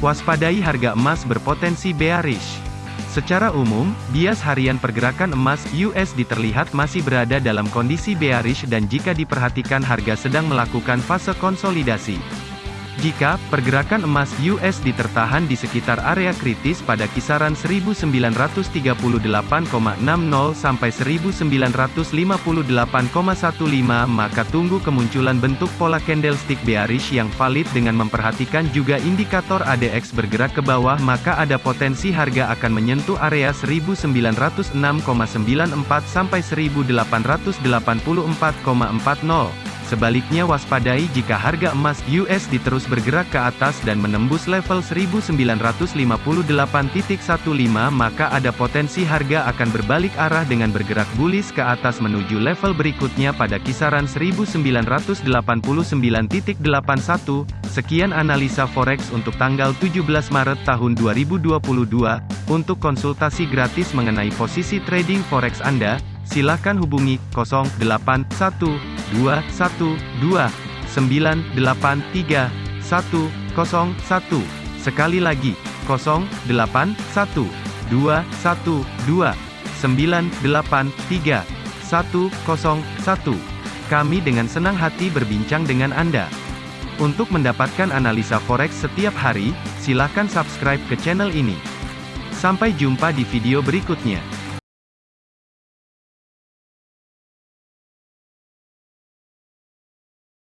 Waspadai harga emas berpotensi bearish. Secara umum, bias harian pergerakan emas USD terlihat masih berada dalam kondisi bearish dan jika diperhatikan harga sedang melakukan fase konsolidasi. Jika pergerakan emas USD tertahan di sekitar area kritis pada kisaran 1938,60 sampai 1958,15 maka tunggu kemunculan bentuk pola candlestick bearish yang valid dengan memperhatikan juga indikator ADX bergerak ke bawah maka ada potensi harga akan menyentuh area 1906,94 sampai 1884,40 Sebaliknya waspadai jika harga emas USD terus bergerak ke atas dan menembus level 1958.15 maka ada potensi harga akan berbalik arah dengan bergerak bullish ke atas menuju level berikutnya pada kisaran 1989.81. Sekian analisa forex untuk tanggal 17 Maret tahun 2022. Untuk konsultasi gratis mengenai posisi trading forex Anda, silakan hubungi 0812 dua satu dua sembilan delapan tiga satu kosong satu sekali lagi kosong delapan satu dua satu dua sembilan delapan tiga satu kosong satu kami dengan senang hati berbincang dengan Anda. Untuk mendapatkan analisa forex setiap hari, silakan subscribe ke channel ini. Sampai jumpa di video berikutnya.